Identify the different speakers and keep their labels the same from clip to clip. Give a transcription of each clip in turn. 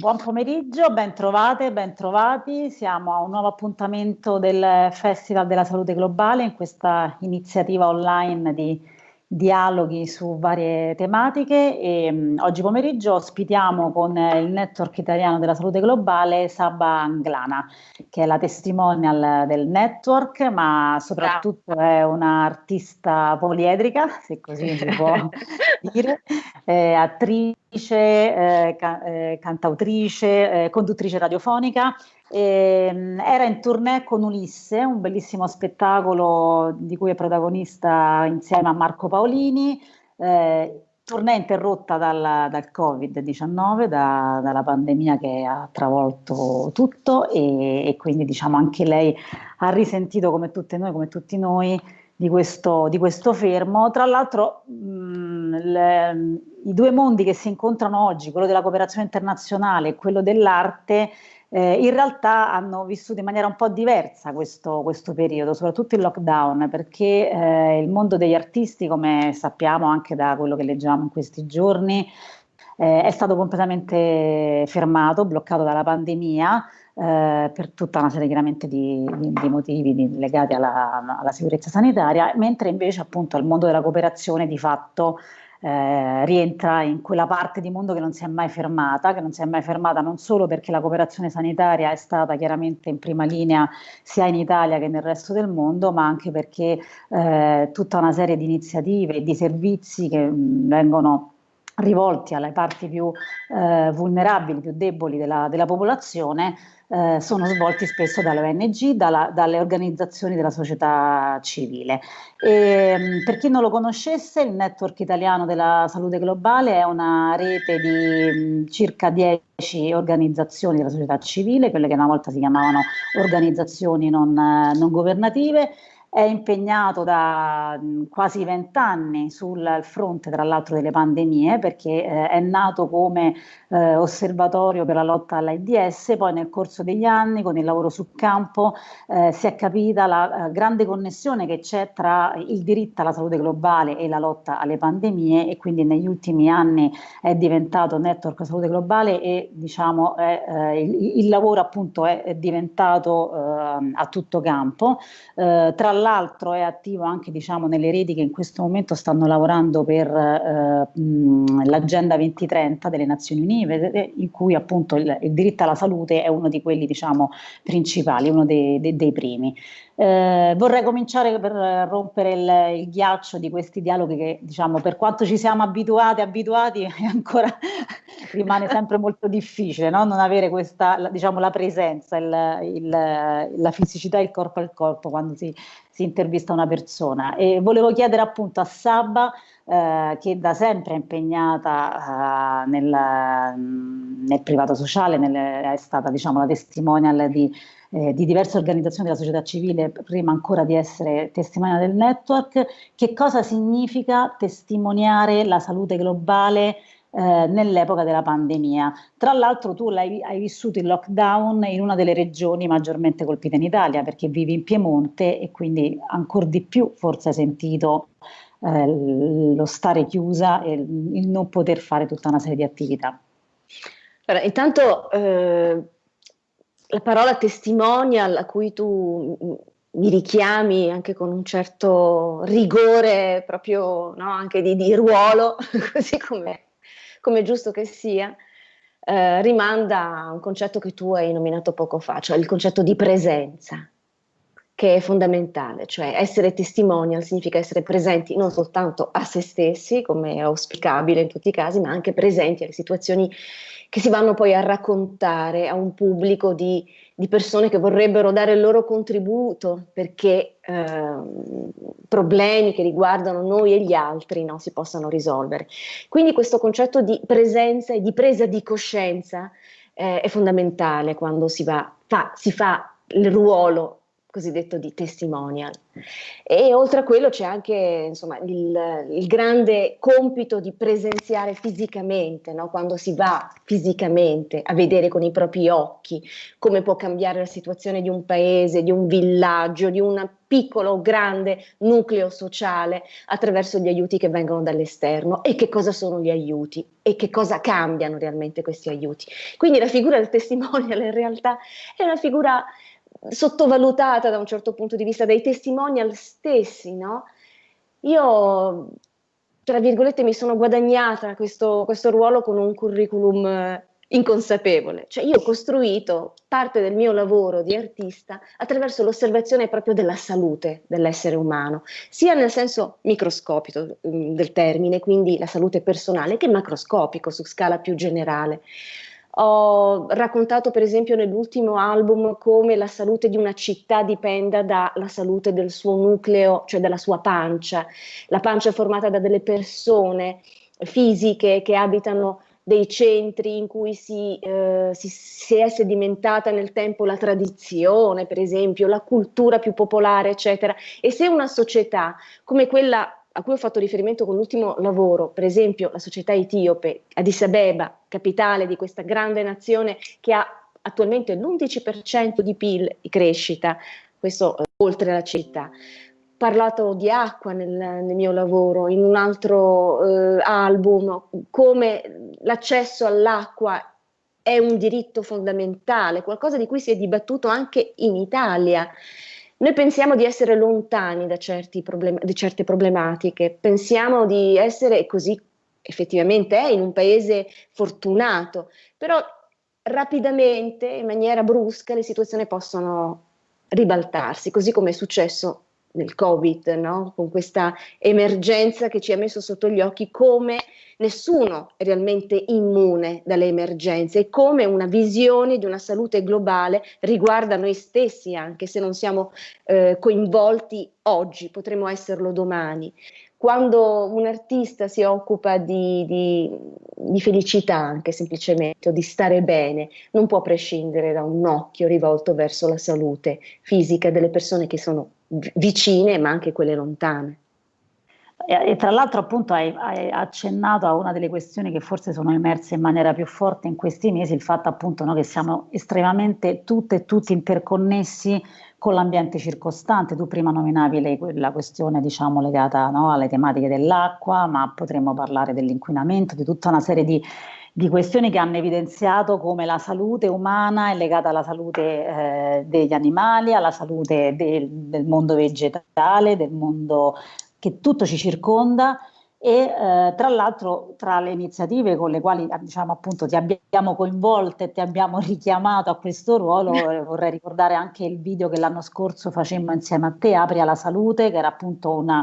Speaker 1: Buon pomeriggio, ben trovate, ben trovati. Siamo a un nuovo appuntamento del Festival della Salute Globale in questa iniziativa online di dialoghi su varie tematiche e mh, oggi pomeriggio ospitiamo con il Network Italiano della Salute Globale Saba Anglana, che è la testimonial del network, ma soprattutto Bravo. è un'artista poliedrica, se così si può dire, eh, attrice, eh, ca- eh, cantautrice, eh, conduttrice radiofonica era in tournée con Ulisse, un bellissimo spettacolo di cui è protagonista insieme a Marco Paolini. Eh, tournée interrotta dal, dal Covid-19, da, dalla pandemia che ha travolto tutto e, e, quindi diciamo anche lei ha risentito come tutte noi, come tutti noi, di questo, di questo fermo. Tra l'altro mh, le, i due mondi che si incontrano oggi, quello della cooperazione internazionale e quello dell'arte, eh, in realtà hanno vissuto in maniera un po' diversa questo, questo periodo, soprattutto il lockdown, perché eh, il mondo degli artisti, come sappiamo anche da quello che leggiamo in questi giorni, eh, è stato completamente fermato, bloccato dalla pandemia. Eh, per tutta una serie chiaramente di, di, di motivi di, legati alla, alla, sicurezza sanitaria, mentre invece appunto il mondo della cooperazione di fatto eh, rientra in quella parte di mondo che non si è mai fermata, che non si è mai fermata non solo perché la cooperazione sanitaria è stata chiaramente in prima linea sia in Italia che nel resto del mondo, ma anche perché eh, tutta una serie di iniziative e di servizi che mh, vengono rivolti alle parti più eh, vulnerabili, più deboli della, della popolazione, eh, sono svolti spesso dalle ONG, dalla, dalle organizzazioni della società civile. E, ehm, per chi non lo conoscesse, il Network Italiano della Salute Globale è una rete di mh, circa 10 organizzazioni della società civile, quelle che una volta si chiamavano organizzazioni non, non governative, è impegnato da mh, quasi vent'anni sul fronte, tra l'altro, delle pandemie, perché eh, è nato come eh, osservatorio per la lotta all'AIDS, poi nel corso degli anni, con il lavoro sul campo, eh, si è capita la eh, grande connessione che c'è tra il diritto alla salute globale e la lotta alle pandemie e quindi negli ultimi anni è diventato Network Salute Globale e diciamo è, eh, il, il, lavoro appunto è, è diventato eh, a tutto campo. tra l'altro è attivo anche diciamo, nelle reti che in questo momento stanno lavorando per eh, l'Agenda 2030 delle Nazioni Unite, in cui appunto il, il, diritto alla salute è uno di quelli diciamo, principali, uno dei, dei, dei primi. Eh, vorrei cominciare per rompere il, il, ghiaccio di questi dialoghi che, diciamo, per quanto ci siamo abituati, abituati, ancora rimane sempre molto difficile no? non avere questa, diciamo, la presenza, il, il, la fisicità, il corpo al corpo quando si, si intervista una persona. E volevo chiedere appunto a Sabba, eh, che da sempre è impegnata eh, nel, nel, privato sociale, nel, è stata diciamo, la testimonial di eh, di diverse organizzazioni della società civile prima ancora di essere testimoniale del network, che cosa significa testimoniare la salute globale eh, nell'epoca della pandemia. Tra l'altro tu hai, hai vissuto il lockdown in una delle regioni maggiormente colpite in Italia perché vivi in Piemonte e quindi ancora di più forse hai sentito eh, lo stare chiusa e il non poter fare tutta una serie di attività.
Speaker 2: Allora, intanto eh, la parola testimonial a cui tu mi richiami anche con un certo rigore proprio no, anche di, di, ruolo, così come, come giusto che sia, eh, rimanda a un concetto che tu hai nominato poco fa, cioè il concetto di presenza, che è fondamentale, cioè essere testimonial significa essere presenti non soltanto a se stessi, come è auspicabile in tutti i casi, ma anche presenti alle situazioni che si vanno poi a raccontare a un pubblico di, di persone che vorrebbero dare il loro contributo perché eh, problemi che riguardano noi e gli altri no, si possano risolvere. Quindi questo concetto di presenza e di presa di coscienza eh, è fondamentale quando si, va, fa, si fa il ruolo cosiddetto di testimonial. E oltre a quello c'è anche insomma, il, il, grande compito di presenziare fisicamente, no? quando si va fisicamente a vedere con i propri occhi come può cambiare la situazione di un paese, di un villaggio, di un piccolo o grande nucleo sociale attraverso gli aiuti che vengono dall'esterno e che cosa sono gli aiuti e che cosa cambiano realmente questi aiuti. Quindi la figura del testimonial in realtà è una figura sottovalutata da un certo punto di vista dai testimonial stessi, no? Io, tra virgolette, mi sono guadagnata questo, questo ruolo con un curriculum eh, inconsapevole, cioè io ho costruito parte del mio lavoro di artista attraverso l'osservazione proprio della salute dell'essere umano, sia nel senso microscopico mm, del termine, quindi la salute personale, che macroscopico su scala più generale. Ho raccontato per esempio nell'ultimo album come la salute di una città dipenda dalla salute del suo nucleo, cioè dalla sua pancia. La pancia è formata da delle persone fisiche che abitano dei centri in cui si, eh, si, si, è sedimentata nel tempo la tradizione, per esempio, la cultura più popolare, eccetera. E se una società come quella a cui ho fatto riferimento con l'ultimo lavoro, per esempio la società etiope, Addis Abeba, capitale di questa grande nazione che ha attualmente l'11% di PIL di crescita, questo eh, oltre la città. Ho parlato di acqua nel, nel mio lavoro, in un altro eh, album, come l'accesso all'acqua è un diritto fondamentale, qualcosa di cui si è dibattuto anche in Italia. Noi pensiamo di essere lontani da problem certe problematiche, pensiamo di essere così effettivamente è in un paese fortunato, però rapidamente, in maniera brusca, le situazioni possono ribaltarsi, così come è successo nel Covid, no? con questa emergenza che ci ha messo sotto gli occhi come nessuno è realmente immune dalle emergenze e come una visione di una salute globale riguarda noi stessi, anche se non siamo eh, coinvolti oggi, potremo esserlo domani. Quando un artista si occupa di, di, di felicità, anche semplicemente, o di stare bene, non può prescindere da un occhio rivolto verso la salute fisica delle persone che sono vicine, ma anche quelle lontane.
Speaker 1: E, e tra l'altro appunto hai, hai, accennato a una delle questioni che forse sono emerse in maniera più forte in questi mesi, il fatto appunto no, che siamo estremamente tutte e tutti interconnessi con l'ambiente circostante. Tu prima nominavi le, la questione diciamo, legata no, alle tematiche dell'acqua, ma potremmo parlare dell'inquinamento, di tutta una serie di, di, questioni che hanno evidenziato come la salute umana è legata alla salute eh, degli animali, alla salute del, del mondo vegetale, del mondo che tutto ci circonda e eh, tra l'altro tra le iniziative con le quali diciamo appunto ti abbiamo coinvolto e ti abbiamo richiamato a questo ruolo eh, vorrei ricordare anche il video che l'anno scorso facemmo insieme a te Apri alla salute che era appunto una,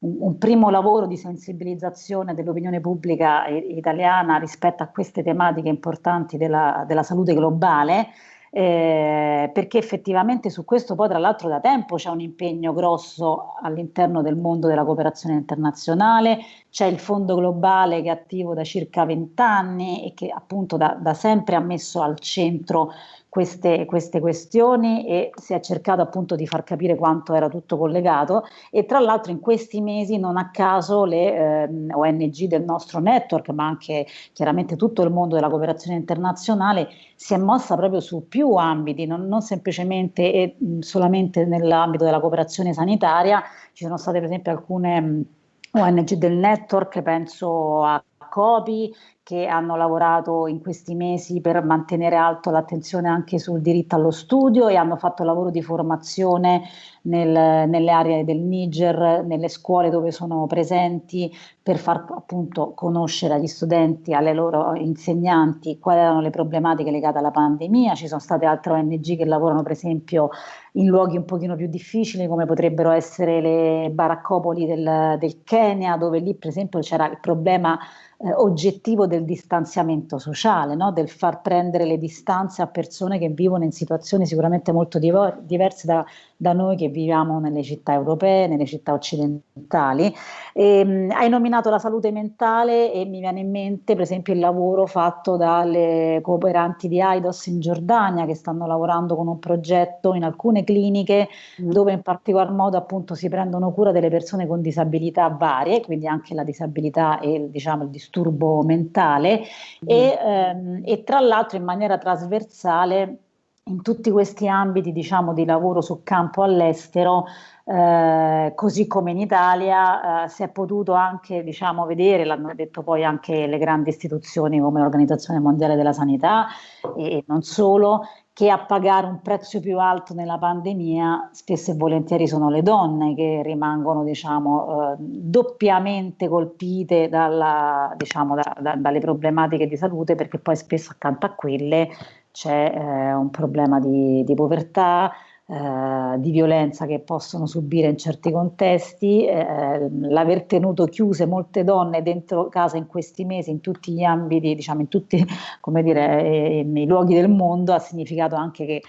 Speaker 1: un, un, primo lavoro di sensibilizzazione dell'opinione pubblica italiana rispetto a queste tematiche importanti della, della salute globale eh, perché effettivamente su questo poi tra l'altro da tempo c'è un impegno grosso all'interno del mondo della cooperazione internazionale, c'è il fondo globale che è attivo da circa vent'anni e che appunto da, da sempre ha messo al centro queste, queste, questioni e si è cercato appunto di far capire quanto era tutto collegato. E tra l'altro in questi mesi non a caso le eh, ONG del nostro network ma anche chiaramente tutto il mondo della cooperazione internazionale si è mossa proprio su più ambiti, non, non semplicemente e solamente nell'ambito della cooperazione sanitaria, ci sono state per esempio alcune ONG del network, penso a COPI, che hanno lavorato in questi mesi per mantenere alto l'attenzione anche sul diritto allo studio e hanno fatto lavoro di formazione nel, nelle aree del Niger, nelle scuole dove sono presenti per far appunto conoscere agli studenti, alle loro insegnanti quali erano le problematiche legate alla pandemia. Ci sono state altre ONG che lavorano per esempio in luoghi un pochino più difficili come potrebbero essere le baraccopoli del, del Kenya dove lì per esempio c'era il problema eh, oggettivo del distanziamento sociale, no? del far prendere le distanze a persone che vivono in situazioni sicuramente molto diverse da da noi che viviamo nelle città europee, nelle città occidentali. E, ehm, hai nominato la salute mentale e mi viene in mente per esempio il lavoro fatto dalle cooperanti di AIDOS in Giordania che stanno lavorando con un progetto in alcune cliniche mm. dove in particolar modo appunto si prendono cura delle persone con disabilità varie, quindi anche la disabilità e diciamo il disturbo mentale mm. e, ehm, e tra l'altro in maniera trasversale in tutti questi ambiti diciamo, di lavoro su campo all'estero, eh, così come in Italia, eh, si è potuto anche diciamo, vedere, l'hanno detto poi anche le grandi istituzioni come l'Organizzazione Mondiale della Sanità e non solo, che a pagare un prezzo più alto nella pandemia spesso e volentieri sono le donne che rimangono diciamo, eh, doppiamente colpite dalla, diciamo, da, da, dalle problematiche di salute perché poi spesso accanto a quelle c'è eh, un problema di, di povertà, eh, di violenza che possono subire in certi contesti, eh, l'aver tenuto chiuse molte donne dentro casa in questi mesi, in tutti gli ambiti, diciamo in tutti, come dire, eh, nei luoghi del mondo, ha significato anche che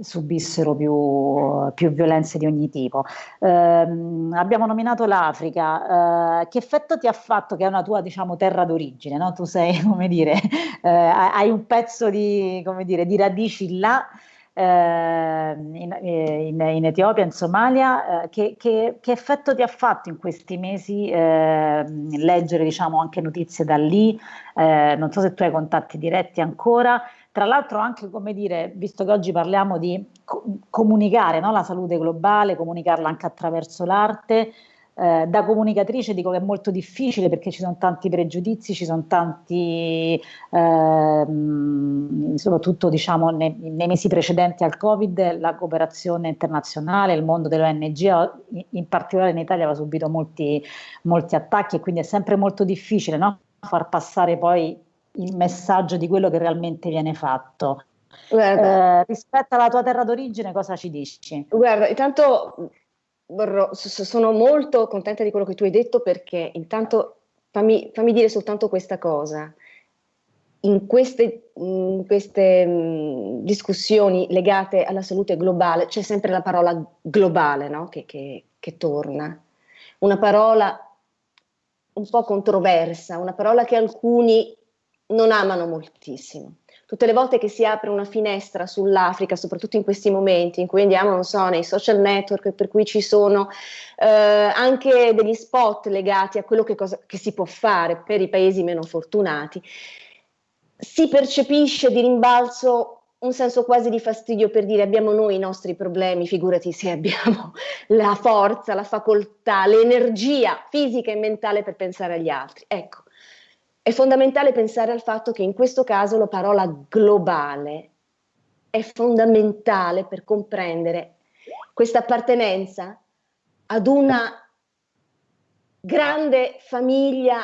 Speaker 1: subissero più, più, violenze di ogni tipo. Eh, abbiamo nominato l'Africa, eh, che effetto ti ha fatto che è una tua diciamo, terra d'origine? No? Tu sei, come dire, eh, hai un pezzo di, come dire, di radici là, ehm, in, in, in, Etiopia, in Somalia, eh, che, che, che, effetto ti ha fatto in questi mesi ehm, leggere diciamo, anche notizie da lì? Eh, non so se tu hai contatti diretti ancora. Tra l'altro anche, come dire, visto che oggi parliamo di co comunicare no? la salute globale, comunicarla anche attraverso l'arte, eh, da comunicatrice dico che è molto difficile perché ci sono tanti pregiudizi, ci sono tanti, ehm, soprattutto diciamo nei, nei, mesi precedenti al Covid, la cooperazione internazionale, il mondo delle ONG, in particolare in Italia aveva subito molti, molti attacchi e quindi è sempre molto difficile no? far passare poi il messaggio di quello che realmente viene fatto. Eh, rispetto alla tua terra d'origine, cosa ci dici?
Speaker 2: Guarda, intanto sono molto contenta di quello che tu hai detto perché intanto fammi, fammi dire soltanto questa cosa. In queste, in queste mh, discussioni legate alla salute globale c'è sempre la parola globale no? che, che, che torna. Una parola un po' controversa, una parola che alcuni non amano moltissimo. Tutte le volte che si apre una finestra sull'Africa, soprattutto in questi momenti in cui andiamo, non so, nei social network, per cui ci sono eh, anche degli spot legati a quello che, cosa, che si può fare per i paesi meno fortunati, si percepisce di rimbalzo un senso quasi di fastidio per dire abbiamo noi i nostri problemi, figurati se abbiamo la forza, la facoltà, l'energia fisica e mentale per pensare agli altri. Ecco, è fondamentale pensare al fatto che in questo caso la parola globale è fondamentale per comprendere questa appartenenza ad una grande famiglia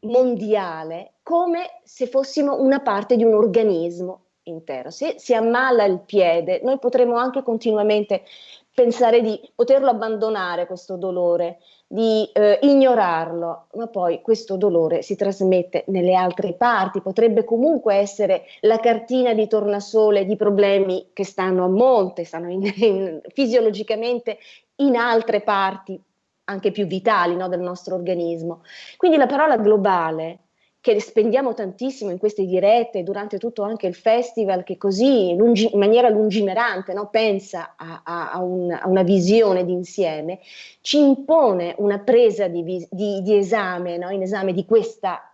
Speaker 2: mondiale come se fossimo una parte di un organismo intero. Se si ammala il piede, noi potremo anche continuamente pensare di poterlo abbandonare questo dolore, di eh, ignorarlo, ma poi questo dolore si trasmette nelle altre parti, potrebbe comunque essere la cartina di tornasole di problemi che stanno a monte, stanno in, in, fisiologicamente in altre parti anche più vitali no, del nostro organismo. Quindi la parola globale che spendiamo tantissimo in queste dirette, durante tutto anche il festival, che così lungi, in maniera lungimirante no, pensa a, a, a, un, a, una visione d'insieme, ci impone una presa di, di, di esame, no, in esame di questa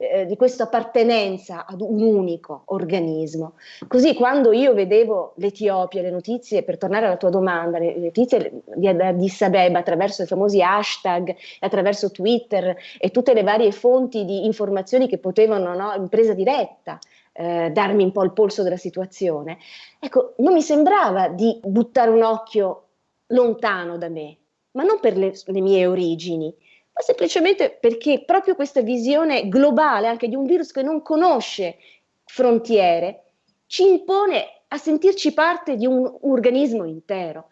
Speaker 2: eh, di questa appartenenza ad un unico organismo. Così quando io vedevo l'Etiopia, le notizie, per tornare alla tua domanda, le, notizie di Addis Abeba attraverso i famosi hashtag, attraverso Twitter e tutte le varie fonti di informazioni che potevano, no, in presa diretta, eh, darmi un po' il polso della situazione, ecco, non mi sembrava di buttare un occhio lontano da me, ma non per le, le mie origini, ma semplicemente perché proprio questa visione globale anche di un virus che non conosce frontiere ci impone a sentirci parte di un organismo intero.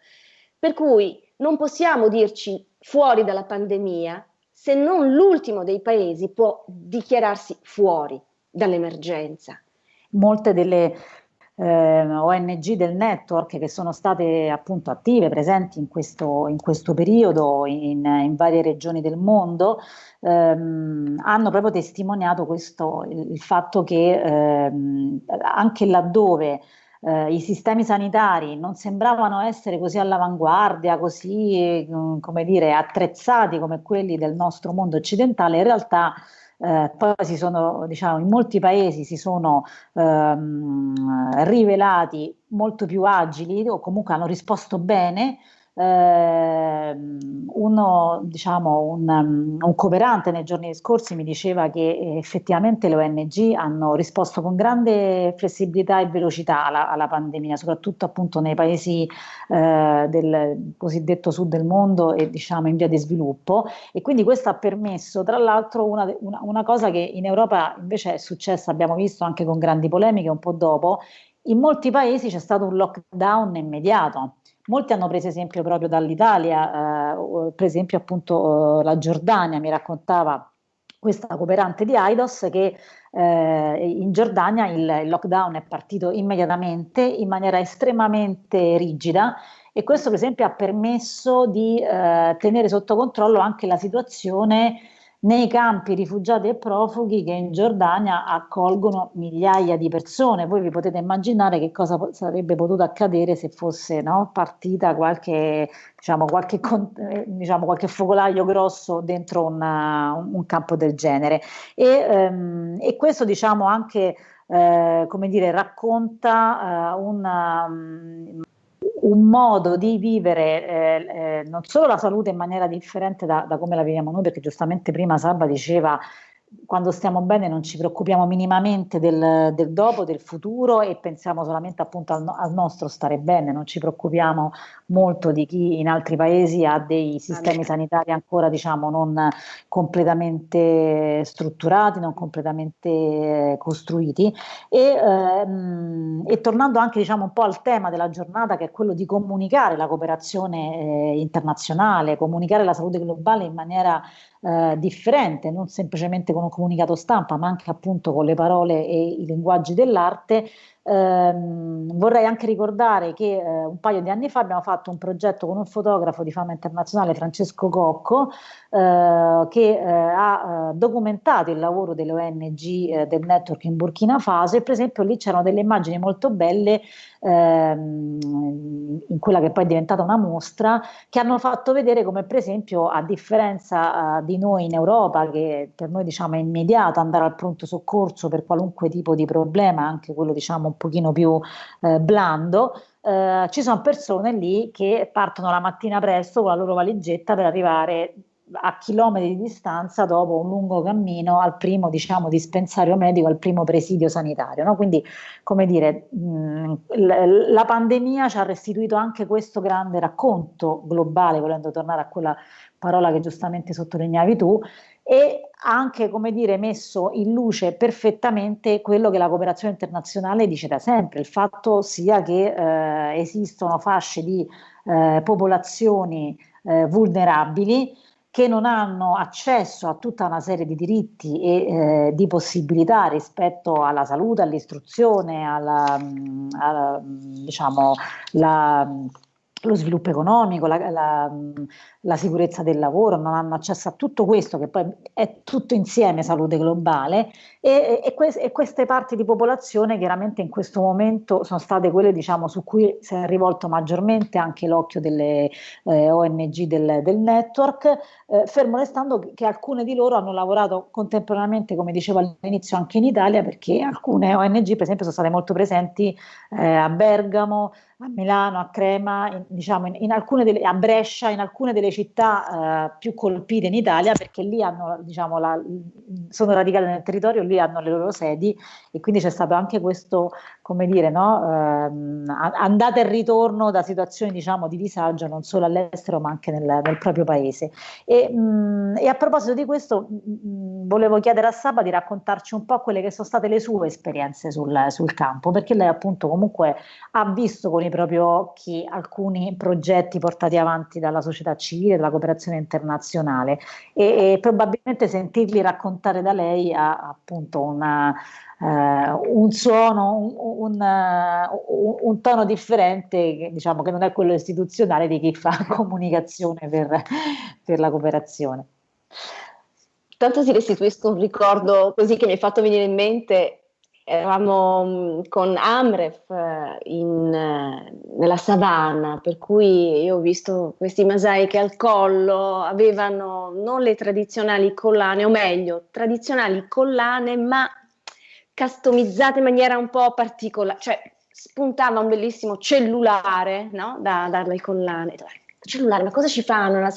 Speaker 2: Per cui non possiamo dirci fuori dalla pandemia se non l'ultimo dei paesi può dichiararsi fuori dall'emergenza.
Speaker 1: Molte delle eh, ONG del network che sono state appunto attive, presenti in questo, in questo periodo in, in, varie regioni del mondo, ehm, hanno proprio testimoniato questo, il, il fatto che ehm, anche laddove eh, i sistemi sanitari non sembravano essere così all'avanguardia, così come dire, attrezzati come quelli del nostro mondo occidentale, in realtà eh, poi si sono, diciamo, in molti paesi si sono ehm, rivelati molto più agili o comunque hanno risposto bene uno, diciamo, un, un, cooperante nei giorni scorsi mi diceva che effettivamente le ONG hanno risposto con grande flessibilità e velocità alla, alla pandemia, soprattutto appunto nei paesi eh, del cosiddetto sud del mondo e diciamo in via di sviluppo. E quindi questo ha permesso tra l'altro una, una, una cosa che in Europa invece è successa, abbiamo visto anche con grandi polemiche un po' dopo, in molti paesi c'è stato un lockdown immediato Molti hanno preso esempio proprio dall'Italia, eh, per esempio appunto eh, la Giordania. Mi raccontava questa cooperante di Aidos che eh, in Giordania il, il, lockdown è partito immediatamente in maniera estremamente rigida e questo per esempio ha permesso di eh, tenere sotto controllo anche la situazione nei campi rifugiati e profughi che in Giordania accolgono migliaia di persone. Voi vi potete immaginare che cosa sarebbe potuto accadere se fosse no, partita qualche, diciamo, qualche, eh, diciamo, qualche, focolaio grosso dentro una, un campo del genere. E, ehm, e questo diciamo anche eh, come dire, racconta eh, una, um, un modo di vivere eh, eh, non solo la salute in maniera differente da, da, come la viviamo noi, perché giustamente prima Sabba diceva quando stiamo bene non ci preoccupiamo minimamente del, del dopo, del futuro e pensiamo solamente appunto al, al, nostro stare bene, non ci preoccupiamo molto di chi in altri paesi ha dei sistemi sanitari ancora diciamo non completamente strutturati, non completamente costruiti. E, ehm, e tornando anche diciamo un po' al tema della giornata che è quello di comunicare la cooperazione eh, internazionale, comunicare la salute globale in maniera eh, differente, non semplicemente con un comunicato stampa, ma anche appunto con le parole e i linguaggi dell'arte, Ehm, vorrei anche ricordare che eh, un paio di anni fa abbiamo fatto un progetto con un fotografo di fama internazionale, Francesco Cocco, eh, che eh, ha eh, documentato il lavoro delle ONG eh, del network in Burkina Faso e per esempio lì c'erano delle immagini molto belle ehm, in quella che poi è diventata una mostra che hanno fatto vedere come per esempio a differenza eh, di noi in Europa che per noi diciamo è immediato andare al pronto soccorso per qualunque tipo di problema, anche quello diciamo pochino più eh, blando, eh, ci sono persone lì che partono la mattina presto con la loro valigetta per arrivare a chilometri di distanza dopo un lungo cammino al primo diciamo, dispensario medico, al primo presidio sanitario. No? Quindi, come dire, mh, la pandemia ci ha restituito anche questo grande racconto globale, volendo tornare a quella parola che giustamente sottolineavi tu, e ha anche, come dire, messo in luce perfettamente quello che la cooperazione internazionale dice da sempre, il fatto sia che eh, esistono fasce di eh, popolazioni eh, vulnerabili che non hanno accesso a tutta una serie di diritti e eh, di possibilità rispetto alla salute, all'istruzione, alla, alla diciamo, la, lo sviluppo economico, la, la, la, sicurezza del lavoro, non hanno accesso a tutto questo che poi è tutto insieme salute globale e, e, que e queste parti di popolazione chiaramente in questo momento sono state quelle diciamo, su cui si è rivolto maggiormente anche l'occhio delle eh, ONG del, del network, eh, fermo restando che, alcune di loro hanno lavorato contemporaneamente, come dicevo all'inizio, anche in Italia perché alcune ONG per esempio sono state molto presenti eh, a Bergamo, a Milano, a Crema, in, diciamo in, in delle, a Brescia, in alcune delle città eh, più colpite in Italia perché lì hanno, diciamo, la, sono radicate nel territorio, lì hanno le loro sedi e quindi c'è stato anche questo, come dire, no, ehm, andata e ritorno da situazioni diciamo, di disagio non solo all'estero ma anche nel, nel proprio paese. E, mh, e, a proposito di questo mh, volevo chiedere a Saba di raccontarci un po' quelle che sono state le sue esperienze sul, sul campo perché lei appunto comunque ha visto con nei propri occhi alcuni progetti portati avanti dalla società civile, dalla cooperazione internazionale e, e probabilmente sentirli raccontare da lei ha appunto una, un suono, un, un, un, tono differente, diciamo che non è quello istituzionale di chi fa comunicazione per, per la cooperazione.
Speaker 2: Tanto ti restituisco un ricordo così che mi hai fatto venire in mente eravamo mm, con Amref eh, in, eh, nella savana, per cui io ho visto questi masai che al collo avevano non le tradizionali collane, o meglio, tradizionali collane, ma customizzate in maniera un po' particolare, cioè spuntava un bellissimo cellulare no? da, dalle collane. Cellulare, ma cosa ci fanno?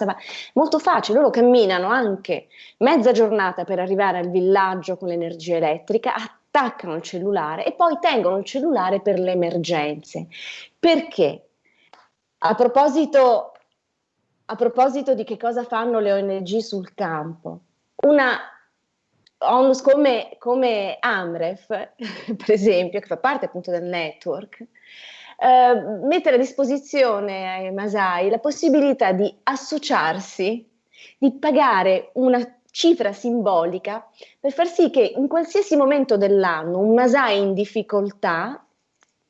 Speaker 2: Molto facile, loro camminano anche mezza giornata per arrivare al villaggio con l'energia elettrica, attaccano il cellulare e poi tengono il cellulare per le emergenze. Perché? A proposito, a proposito di che cosa fanno le ONG sul campo, una ONUS come, come Amref, per esempio, che fa parte appunto del network, eh, mette a disposizione ai Masai la possibilità di associarsi, di pagare una cifra simbolica per far sì che in qualsiasi momento dell'anno un Masai in difficoltà,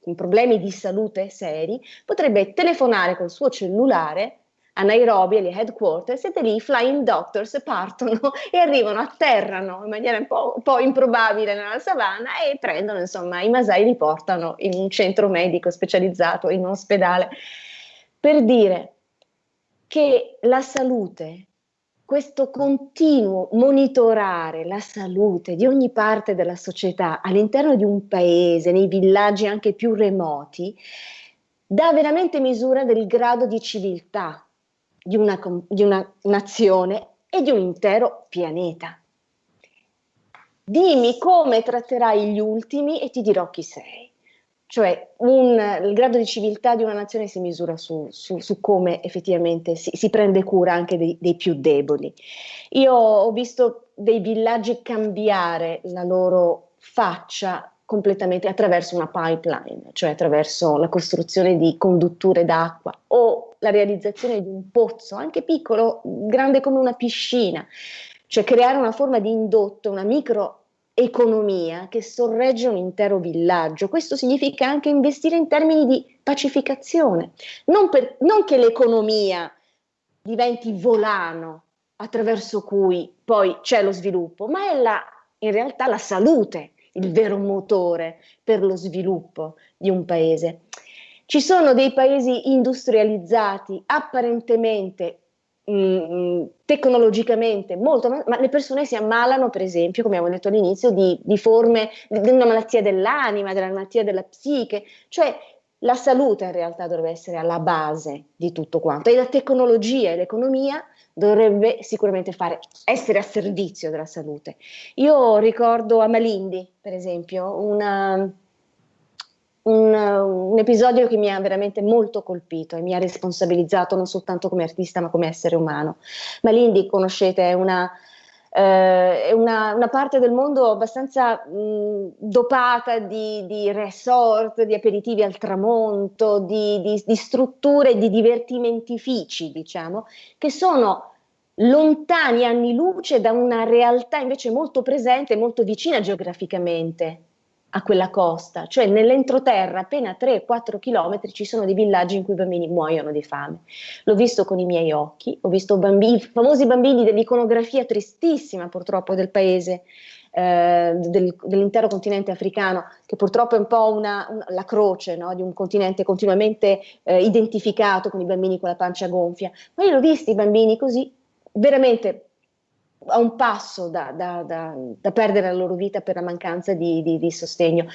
Speaker 2: con problemi di salute seri, potrebbe telefonare col suo cellulare a Nairobi, alle headquarters, e lì i flying doctors partono e arrivano, atterrano in maniera un po', un po', improbabile nella savana e prendono, insomma, i Masai li portano in un centro medico specializzato, in un ospedale, per dire che la salute questo continuo monitorare la salute di ogni parte della società all'interno di un paese, nei villaggi anche più remoti, dà veramente misura del grado di civiltà di una, di una nazione e di un intero pianeta. Dimmi come tratterai gli ultimi e ti dirò chi sei cioè un, il grado di civiltà di una nazione si misura su, su, su come effettivamente si, si, prende cura anche dei, dei, più deboli. Io ho visto dei villaggi cambiare la loro faccia completamente attraverso una pipeline, cioè attraverso la costruzione di condutture d'acqua o la realizzazione di un pozzo, anche piccolo, grande come una piscina, cioè creare una forma di indotto, una micro economia che sorregge un intero villaggio. Questo significa anche investire in termini di pacificazione, non, per, non che l'economia diventi volano attraverso cui poi c'è lo sviluppo, ma è la, in realtà la salute il vero motore per lo sviluppo di un paese. Ci sono dei paesi industrializzati apparentemente Mm, tecnologicamente molto, ma, le persone si ammalano, per esempio, come abbiamo detto all'inizio, di, di forme di una malattia dell'anima, della malattia della psiche, cioè la salute in realtà dovrebbe essere alla base di tutto quanto e la tecnologia e l'economia dovrebbe sicuramente fare, essere a servizio della salute. Io ricordo a Malindi, per esempio, una, un, un, episodio che mi ha veramente molto colpito e mi ha responsabilizzato non soltanto come artista ma come essere umano. Ma l'Indy, conoscete, è una, eh, una, una parte del mondo abbastanza mh, dopata di, di, resort, di aperitivi al tramonto, di, di, di strutture, di divertimentifici, diciamo, che sono lontani anni luce da una realtà invece molto presente molto vicina geograficamente a quella costa, cioè nell'entroterra, appena 3-4 chilometri, ci sono dei villaggi in cui i bambini muoiono di fame. L'ho visto con i miei occhi, ho visto bambini, famosi bambini dell'iconografia tristissima purtroppo del paese, eh, del, dell'intero continente africano, che purtroppo è un po' una, una, la croce no? di un continente continuamente eh, identificato con i bambini con la pancia gonfia. Ma io l'ho visto i bambini così, veramente a un passo da, da, da, da, perdere la loro vita per la mancanza di, di, di sostegno.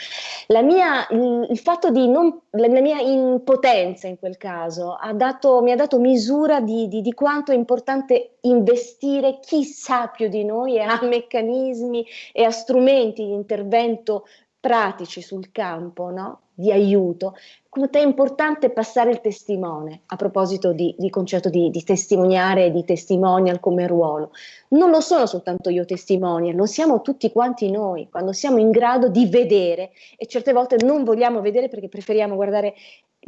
Speaker 2: La mia, il, fatto di non, la, mia impotenza in quel caso ha dato, mi ha dato misura di, di, quanto è importante investire chi sa più di noi e ha meccanismi e ha strumenti di intervento pratici sul campo, no? Di aiuto, quanto è importante passare il testimone a proposito di, di concetto di, di testimoniare e di testimonial come ruolo. Non lo sono soltanto io testimonial, lo siamo tutti quanti noi, quando siamo in grado di vedere e certe volte non vogliamo vedere perché preferiamo guardare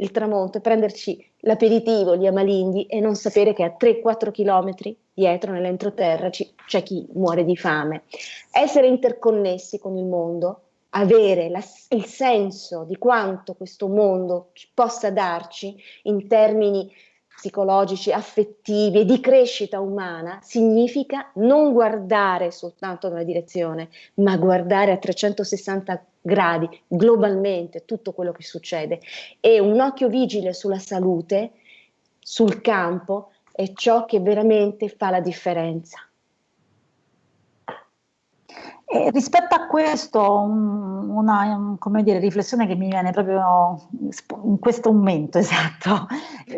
Speaker 2: il tramonto e prenderci l'aperitivo, gli amalinghi e non sapere che a 3-4 km dietro nell'entroterra c'è chi muore di fame. Essere interconnessi con il mondo, avere la, il senso di quanto questo mondo possa darci in termini psicologici, affettivi e di crescita umana, significa non guardare soltanto nella direzione, ma guardare a 360 gradi globalmente tutto quello che succede. E un occhio vigile sulla salute, sul campo, è ciò che veramente fa la differenza.
Speaker 1: E rispetto a questo, un, una un, dire, riflessione che mi viene proprio in questo momento esatto,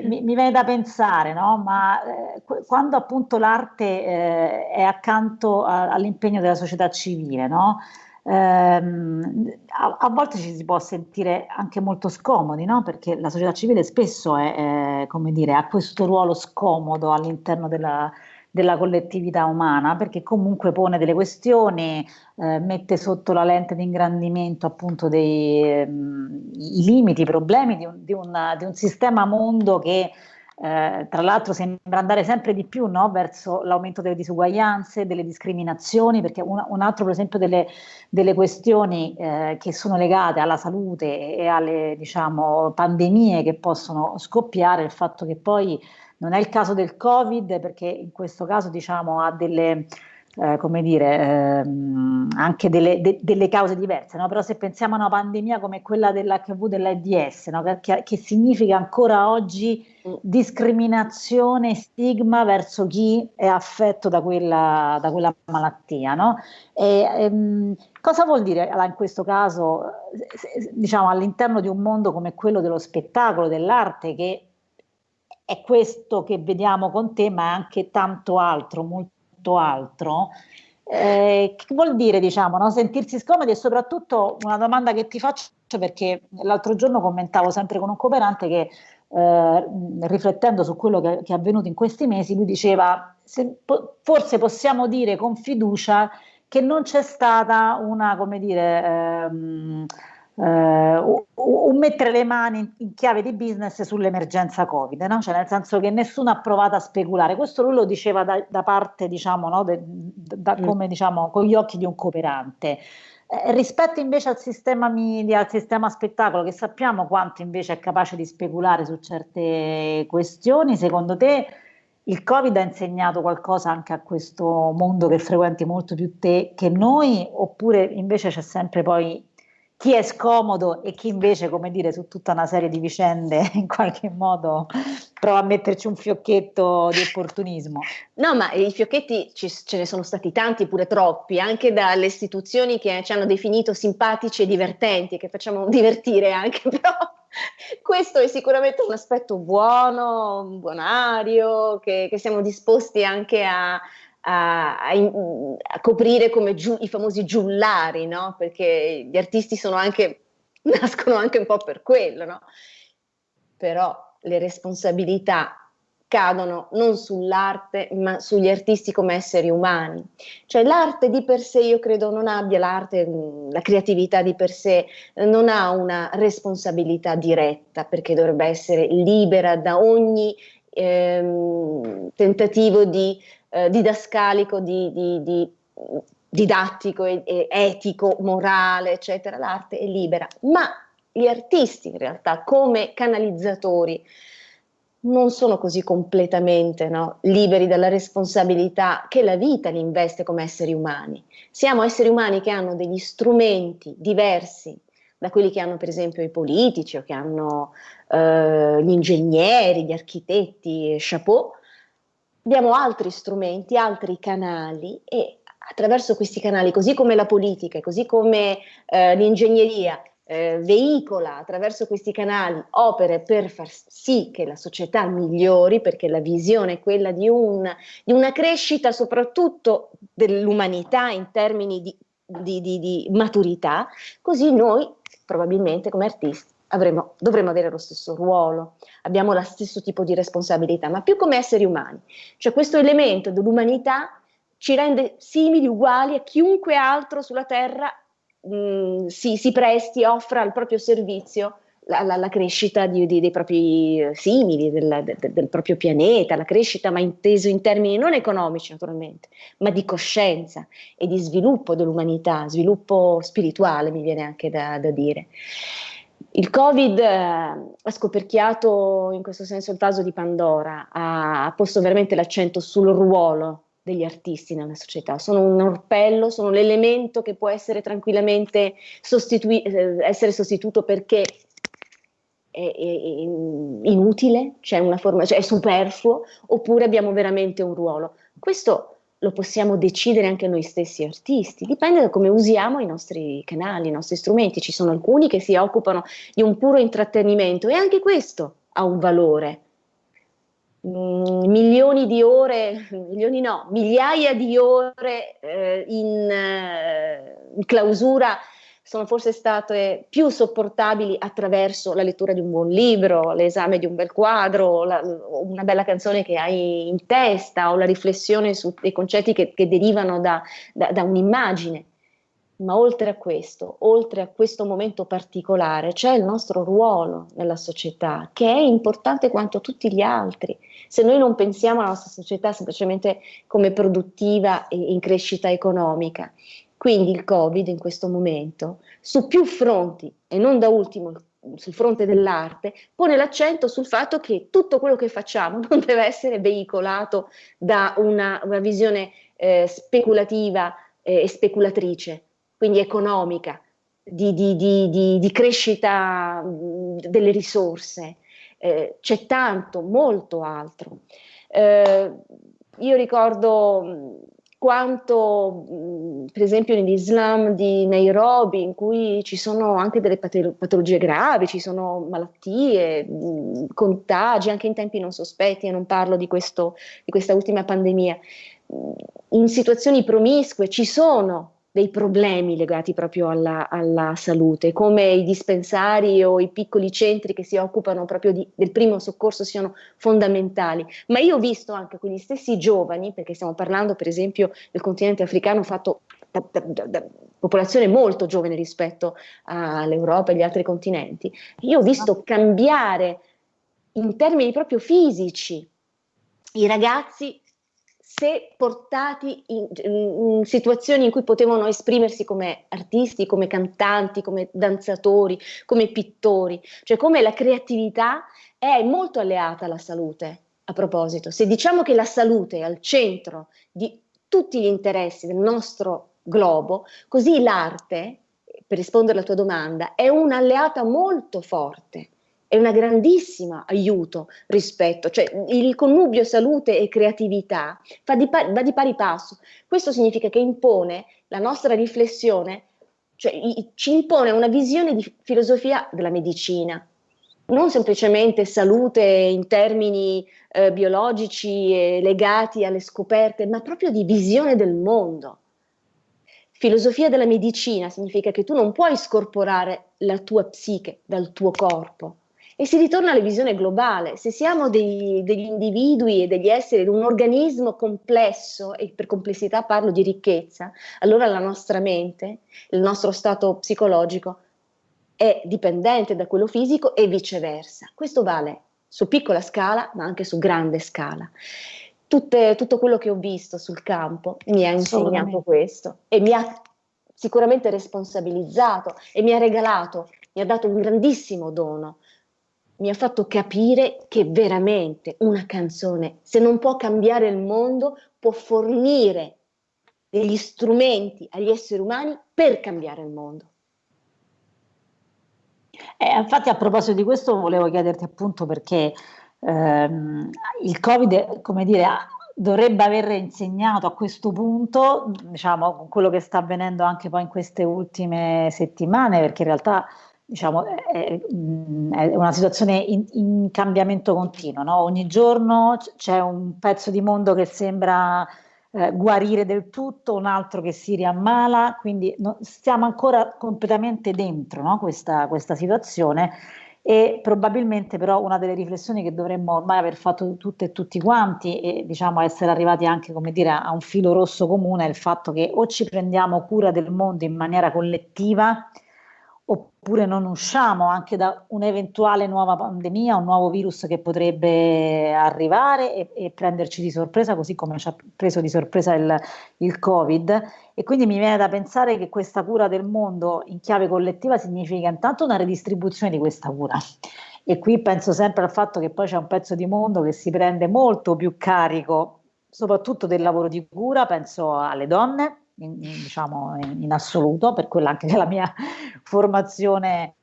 Speaker 1: mi, mi viene da pensare, no? ma eh, quando appunto l'arte eh, è accanto all'impegno della società civile, no? ehm, a, a, volte ci si può sentire anche molto scomodi, no? perché la società civile spesso è, è, come dire, ha questo ruolo scomodo all'interno della della collettività umana, perché comunque pone delle questioni, eh, mette sotto la lente di ingrandimento appunto dei, ehm, i limiti, i problemi di un, di, una, di un sistema mondo che eh, tra l'altro sembra andare sempre di più no? verso l'aumento delle disuguaglianze, delle discriminazioni, perché un, un altro per esempio delle, delle questioni eh, che sono legate alla salute e alle diciamo, pandemie che possono scoppiare, il fatto che poi non è il caso del Covid perché in questo caso diciamo, ha delle, eh, come dire, ehm, anche delle, de, delle, cause diverse, no? però se pensiamo a una pandemia come quella dell'HIV dell'AIDS, no? che, che, significa ancora oggi mm. discriminazione, stigma verso chi è affetto da quella, da quella malattia. No? E, ehm, cosa vuol dire in questo caso, diciamo, all'interno di un mondo come quello dello spettacolo, dell'arte, che è questo che vediamo con te, ma anche tanto altro, molto altro. Eh, che vuol dire, diciamo, no? sentirsi scomodi e soprattutto una domanda che ti faccio perché l'altro giorno commentavo sempre con un cooperante che eh, riflettendo su quello che, che, è avvenuto in questi mesi, lui diceva se, po forse possiamo dire con fiducia che non c'è stata una, come dire, ehm, eh, un mettere le mani in chiave di business sull'emergenza Covid, no? cioè nel senso che nessuno ha provato a speculare. Questo lui lo diceva da, da parte, diciamo, no? De, da, mm. come diciamo, con gli occhi di un cooperante. Eh, rispetto invece al sistema media, al sistema spettacolo, che sappiamo quanto invece è capace di speculare su certe questioni, secondo te il Covid ha insegnato qualcosa anche a questo mondo che frequenti molto più te che noi, oppure invece c'è sempre poi chi è scomodo e chi invece, come dire, su tutta una serie di vicende in qualche modo prova a metterci un fiocchetto di opportunismo.
Speaker 2: No, ma i fiocchetti ci, ce ne sono stati tanti, pure troppi, anche dalle istituzioni che ci hanno definito simpatici e divertenti, che facciamo divertire anche, però questo è sicuramente un aspetto buono, buonario, che, che siamo disposti anche a, a, a, a coprire come giu, i famosi giullari, no? perché gli artisti sono anche, nascono anche un po' per quello, no? però le responsabilità cadono non sull'arte ma sugli artisti come esseri umani. Cioè l'arte di per sé io credo non abbia l'arte, la creatività di per sé non ha una responsabilità diretta perché dovrebbe essere libera da ogni ehm, tentativo di eh, didascalico, di, di, di didattico, e, e etico, morale, eccetera, l'arte è libera, ma gli artisti in realtà come canalizzatori non sono così completamente no, liberi dalla responsabilità che la vita li investe come esseri umani. Siamo esseri umani che hanno degli strumenti diversi da quelli che hanno per esempio i politici o che hanno eh, gli ingegneri, gli architetti, chapeau, abbiamo altri strumenti, altri canali e attraverso questi canali, così come la politica, così come eh, l'ingegneria, eh, veicola attraverso questi canali opere per far sì che la società migliori, perché la visione è quella di, un, di una crescita soprattutto dell'umanità in termini di, di, di maturità, così noi probabilmente come artisti avremo, dovremmo avere lo stesso ruolo, abbiamo lo stesso tipo di responsabilità, ma più come esseri umani. Cioè questo elemento dell'umanità ci rende simili, uguali a chiunque altro sulla Terra mh, si, si presti, offra al proprio servizio la, la, la crescita di, di, dei propri simili, del, del, del, proprio pianeta, la crescita ma inteso in termini non economici naturalmente, ma di coscienza e di sviluppo dell'umanità, sviluppo spirituale mi viene anche da, da dire. Il Covid eh, ha scoperchiato in questo senso il vaso di Pandora, ha, posto veramente l'accento sul ruolo degli artisti nella società, sono un orpello, sono l'elemento che può essere tranquillamente sostitui- eh, essere sostituito perché è, è, è inutile, cioè forma, cioè è superfluo, oppure abbiamo veramente un ruolo. Questo lo possiamo decidere anche noi stessi artisti, dipende da come usiamo i nostri canali, i nostri strumenti. Ci sono alcuni che si occupano di un puro intrattenimento e anche questo ha un valore. Mm, milioni di ore, milioni no, migliaia di ore eh, in, eh, in clausura sono forse state più sopportabili attraverso la lettura di un buon libro, l'esame di un bel quadro, la, una bella canzone che hai in testa o la riflessione su dei concetti che, che derivano da, da, da un'immagine. Ma oltre a questo, oltre a questo momento particolare, c'è il nostro ruolo nella società, che è importante quanto tutti gli altri. Se noi non pensiamo alla nostra società semplicemente come produttiva e in crescita economica, quindi il Covid in questo momento, su più fronti e non da ultimo sul fronte dell'arte, pone l'accento sul fatto che tutto quello che facciamo non deve essere veicolato da una, una visione eh, speculativa eh, e speculatrice, quindi economica, di, di, di, di crescita delle risorse. Eh, c'è tanto, molto altro. Eh, io ricordo quanto per esempio nell'Islam di Nairobi, in cui ci sono anche delle patologie gravi, ci sono malattie, contagi, anche in tempi non sospetti, e non parlo di, questo, di questa ultima pandemia, in situazioni promiscue ci sono dei problemi legati proprio alla, alla, salute, come i dispensari o i piccoli centri che si occupano proprio di, del primo soccorso siano fondamentali. Ma io ho visto anche quegli stessi giovani, perché stiamo parlando per esempio del continente africano fatto da, da, da, popolazione molto giovane rispetto all'Europa e agli altri continenti, io ho visto cambiare in termini proprio fisici i ragazzi se portati in, in, situazioni in cui potevano esprimersi come artisti, come cantanti, come danzatori, come pittori, cioè come la creatività è molto alleata alla salute. A proposito, se diciamo che la salute è al centro di tutti gli interessi del nostro globo, così l'arte, per rispondere alla tua domanda, è un'alleata molto forte è un grandissimo aiuto rispetto, cioè il connubio salute e creatività di pari, va di pari passo. Questo significa che impone la nostra riflessione, cioè ci impone una visione di filosofia della medicina, non semplicemente salute in termini eh, biologici e legati alle scoperte, ma proprio di visione del mondo. Filosofia della medicina significa che tu non puoi scorporare la tua psiche dal tuo corpo, e si ritorna alla visione globale. Se siamo dei, degli individui e degli esseri, un organismo complesso, e per complessità parlo di ricchezza, allora la nostra mente, il nostro stato psicologico è dipendente da quello fisico e viceversa. Questo vale su piccola scala, ma anche su grande scala. Tutte, tutto quello che ho visto sul campo mi ha insegnato questo e mi ha sicuramente responsabilizzato e mi ha regalato, mi ha dato un grandissimo dono, mi ha fatto capire che veramente una canzone, se non può cambiare il mondo, può fornire degli strumenti agli esseri umani per cambiare il mondo.
Speaker 1: Eh, infatti a proposito di questo volevo chiederti appunto perché ehm, il Covid, come dire, dovrebbe aver insegnato a questo punto, diciamo, quello che sta avvenendo anche poi in queste ultime settimane, perché in realtà diciamo, è, è, una situazione in, in cambiamento continuo, no? ogni giorno c'è un pezzo di mondo che sembra eh, guarire del tutto, un altro che si riammala, quindi no, stiamo ancora completamente dentro no? questa, questa situazione e probabilmente però una delle riflessioni che dovremmo ormai aver fatto tutte e tutti quanti e diciamo essere arrivati anche come dire a un filo rosso comune è il fatto che o ci prendiamo cura del mondo in maniera collettiva oppure non usciamo anche da un'eventuale nuova pandemia, un nuovo virus che potrebbe arrivare e, e prenderci di sorpresa, così come ci ha preso di sorpresa il, il, Covid. E quindi mi viene da pensare che questa cura del mondo in chiave collettiva significa intanto una redistribuzione di questa cura. E qui penso sempre al fatto che poi c'è un pezzo di mondo che si prende molto più carico, soprattutto del lavoro di cura, penso alle donne, in, diciamo in, assoluto, per quella anche della mia formazione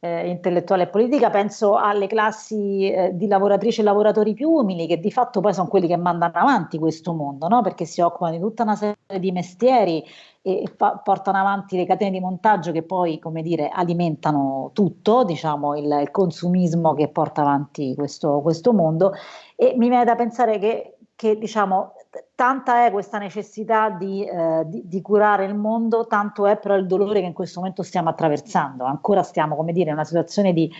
Speaker 1: eh, intellettuale e politica, penso alle classi eh, di lavoratrici e lavoratori più umili che di fatto poi sono quelli che mandano avanti questo mondo, no? perché si occupano di tutta una serie di mestieri e, e portano avanti le catene di montaggio che poi, come dire, alimentano tutto, diciamo, il, il consumismo che porta avanti questo, questo mondo e mi viene da pensare che, che diciamo, tanta è questa necessità di, eh, di, di, curare il mondo, tanto è però il dolore che in questo momento stiamo attraversando. Ancora stiamo, come dire, in una situazione di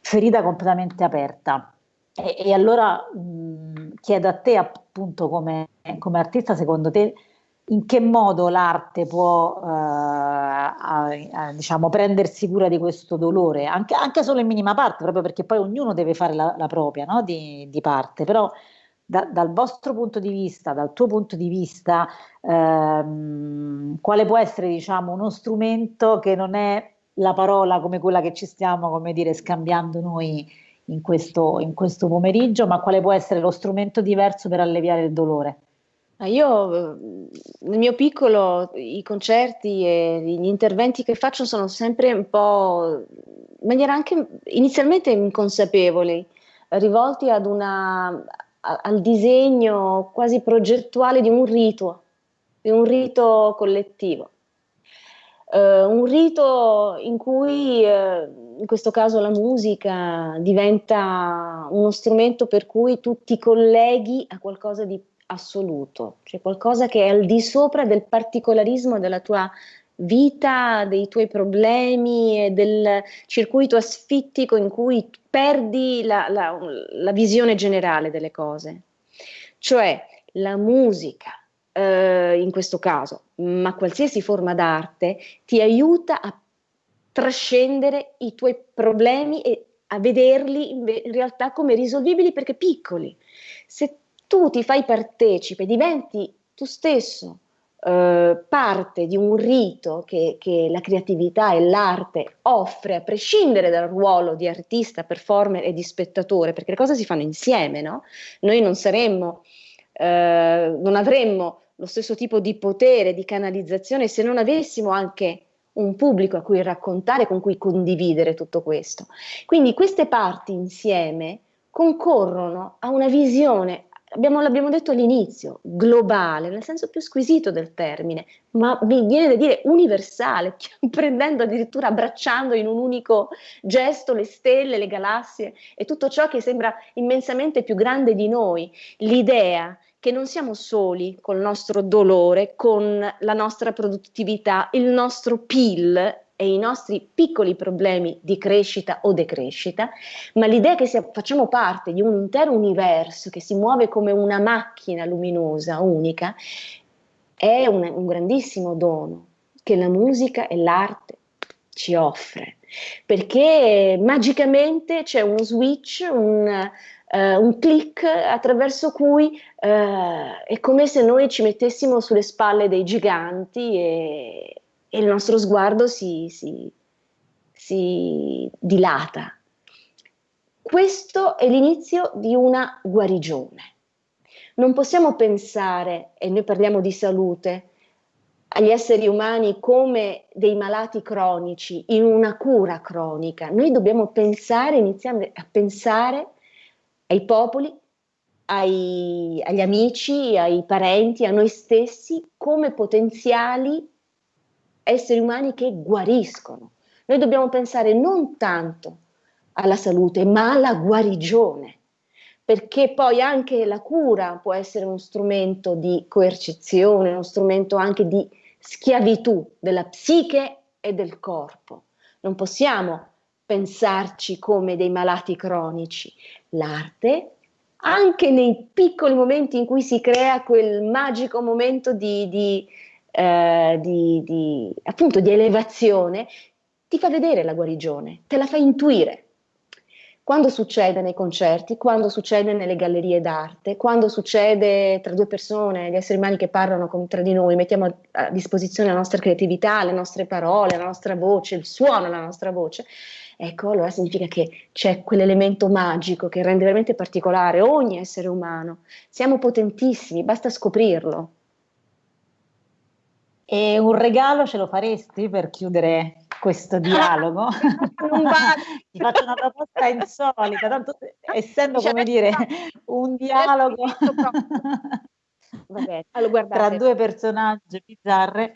Speaker 1: ferita completamente aperta. E, e allora mh, chiedo a te, appunto, come, come, artista, secondo te, in che modo l'arte può eh, a, a, diciamo, prendersi cura di questo dolore, anche, anche, solo in minima parte, proprio perché poi ognuno deve fare la, la propria no? di, di parte, però da, dal vostro punto di vista, dal tuo punto di vista, ehm, quale può essere diciamo, uno strumento che non è la parola come quella che ci stiamo come dire, scambiando noi in questo, in questo pomeriggio, ma quale può essere lo strumento diverso per alleviare il dolore?
Speaker 2: Io nel mio piccolo i concerti e gli interventi che faccio sono sempre un po' in maniera anche inizialmente inconsapevoli, rivolti ad una, al disegno quasi progettuale di un rito, di un rito collettivo. Uh, un rito in cui, uh, in questo caso la musica, diventa uno strumento per cui tu ti colleghi a qualcosa di assoluto, cioè qualcosa che è al di sopra del particolarismo della tua vita, dei tuoi problemi e del circuito asfittico in cui perdi la, la, la visione generale delle cose. Cioè la musica, eh, in questo caso, ma qualsiasi forma d'arte, ti aiuta a trascendere i tuoi problemi e a vederli in, in realtà come risolvibili perché piccoli. Se tu ti fai partecipe, diventi tu stesso eh, parte di un rito che, che la creatività e l'arte offre, a prescindere dal ruolo di artista, performer e di spettatore, perché le cose si fanno insieme, no? Noi non saremmo, eh, non avremmo lo stesso tipo di potere, di canalizzazione se non avessimo anche un pubblico a cui raccontare, con cui condividere tutto questo. Quindi queste parti insieme concorrono a una visione abbiamo, l'abbiamo detto all'inizio, globale, nel senso più squisito del termine, ma mi viene da dire universale, prendendo addirittura, abbracciando in un unico gesto le stelle, le galassie e tutto ciò che sembra immensamente più grande di noi, l'idea che non siamo soli col nostro dolore, con la nostra produttività, il nostro PIL e i nostri piccoli problemi di crescita o decrescita, ma l'idea che sia, facciamo parte di un intero universo che si muove come una macchina luminosa, unica, è un, un grandissimo dono che la musica e l'arte ci offre, perché magicamente c'è uno switch, un, uh, un click attraverso cui uh, è come se noi ci mettessimo sulle spalle dei giganti e, e il nostro sguardo si, si, si dilata. Questo è l'inizio di una guarigione. Non possiamo pensare, e noi parliamo di salute, agli esseri umani come dei malati cronici, in una cura cronica. Noi dobbiamo pensare, iniziare a pensare ai popoli, ai, agli amici, ai parenti, a noi stessi come potenziali esseri umani che guariscono. Noi dobbiamo pensare non tanto alla salute, ma alla guarigione, perché poi anche la cura può essere uno strumento di coercizione, uno strumento anche di schiavitù della psiche e del corpo. Non possiamo pensarci come dei malati cronici. L'arte, anche nei piccoli momenti in cui si crea quel magico momento di, di eh, di, di, appunto di elevazione ti fa vedere la guarigione, te la fa intuire. Quando succede nei concerti, quando succede nelle gallerie d'arte, quando succede tra due persone, gli esseri umani che parlano con, tra di noi, mettiamo a, a disposizione la nostra creatività, le nostre parole, la nostra voce, il suono della nostra voce, ecco, allora significa che c'è quell'elemento magico che rende veramente particolare ogni essere umano. Siamo potentissimi, basta scoprirlo.
Speaker 1: E un regalo ce lo faresti per chiudere questo dialogo? Ti faccio una proposta insolita, tanto essendo come dire un dialogo allora, tra due personaggi bizzarre.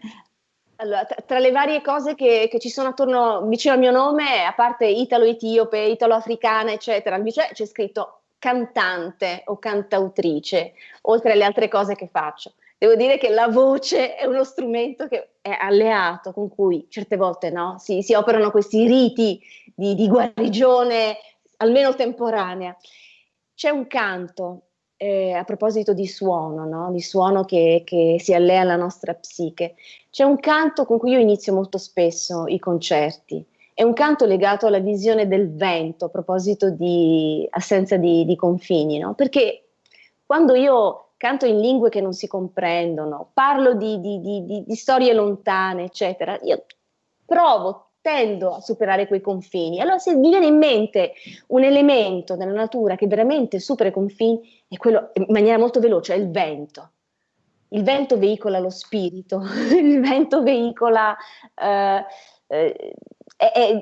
Speaker 2: Allora, tra le varie cose che, che, ci sono attorno vicino al mio nome, a parte italo-etiope, italo-africana, eccetera, c'è scritto cantante o cantautrice, oltre alle altre cose che faccio. Devo dire che la voce è uno strumento che è alleato, con cui certe volte no, si, si operano questi riti di, di, guarigione, almeno temporanea. C'è un canto, eh, a proposito di suono, no? di suono che, che si allea alla nostra psiche, c'è un canto con cui io inizio molto spesso i concerti. È un canto legato alla visione del vento, a proposito di assenza di, di confini, no? perché quando io canto in lingue che non si comprendono, parlo di, di, di, di storie lontane, eccetera, io provo, tendo a superare quei confini. Allora se mi viene in mente un elemento nella natura che veramente supera i confini, è quello in maniera molto veloce, è il vento. Il vento veicola lo spirito, il vento veicola eh, eh,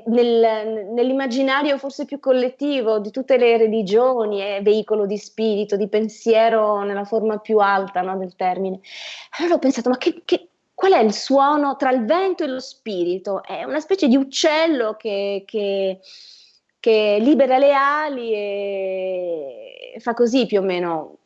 Speaker 2: nel, nell'immaginario forse più collettivo di tutte le religioni, è veicolo di spirito, di pensiero nella forma più alta no, del termine. Allora ho pensato, ma che, che, qual è il suono tra il vento e lo spirito? È una specie di uccello che, che, che libera le ali e fa così più o meno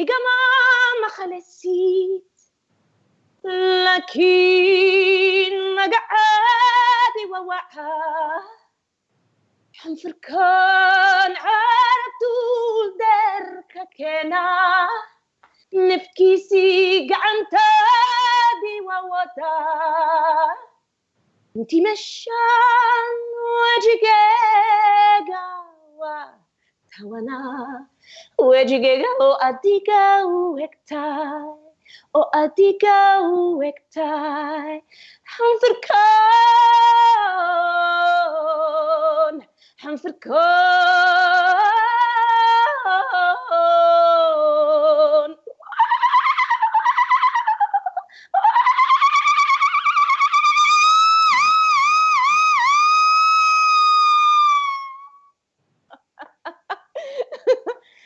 Speaker 2: صديقة ما خلصت لكن ما قعدي ووعها حنفر كان عرفتو درك كنا. نفكي سي عن دي ووتا انتي مشان وجقاقا tawana. Wejigega o atika u ektai. O oh, atika u ektai. Hamfer kon. Hamfer kon.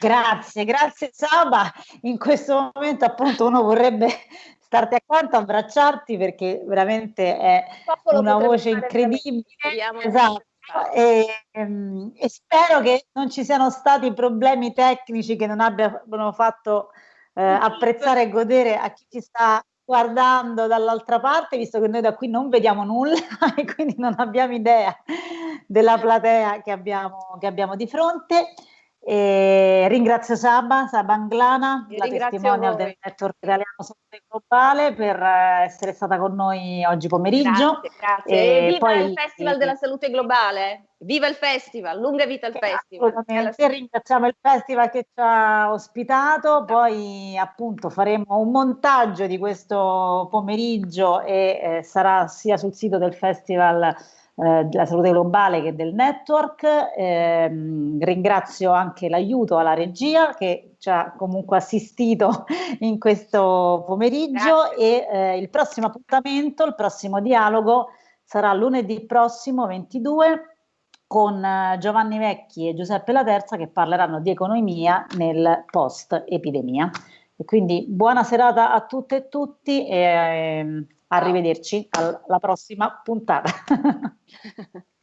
Speaker 1: Grazie, grazie Saba. In questo momento appunto uno vorrebbe starti accanto, abbracciarti perché veramente è una voce incredibile. Esatto. E, ehm, e, spero che non ci siano stati problemi tecnici che non abbiano fatto eh, apprezzare e godere a chi ci sta guardando dall'altra parte, visto che noi da qui non vediamo nulla e quindi non abbiamo idea della platea che abbiamo, che abbiamo di fronte. E ringrazio Saba, Saba Anglana, Io la testimonial del network italiano Salute Globale per essere stata con noi oggi pomeriggio.
Speaker 2: Grazie, grazie. E, viva poi, il Festival della Salute Globale, viva il Festival, lunga vita il Festival.
Speaker 1: Ringraziamo il Festival che ci ha ospitato, poi appunto faremo un montaggio di questo pomeriggio e eh, sarà sia sul sito del Festival eh, della salute globale che del network. Eh, ringrazio anche l'aiuto alla regia che ci ha comunque assistito in questo pomeriggio Grazie. e eh, il prossimo appuntamento, il prossimo dialogo sarà lunedì prossimo 22 con eh, Giovanni Vecchi e Giuseppe Laterza che parleranno di economia nel post epidemia. E quindi buona serata a tutte e tutti e ehm, Arrivederci alla prossima puntata.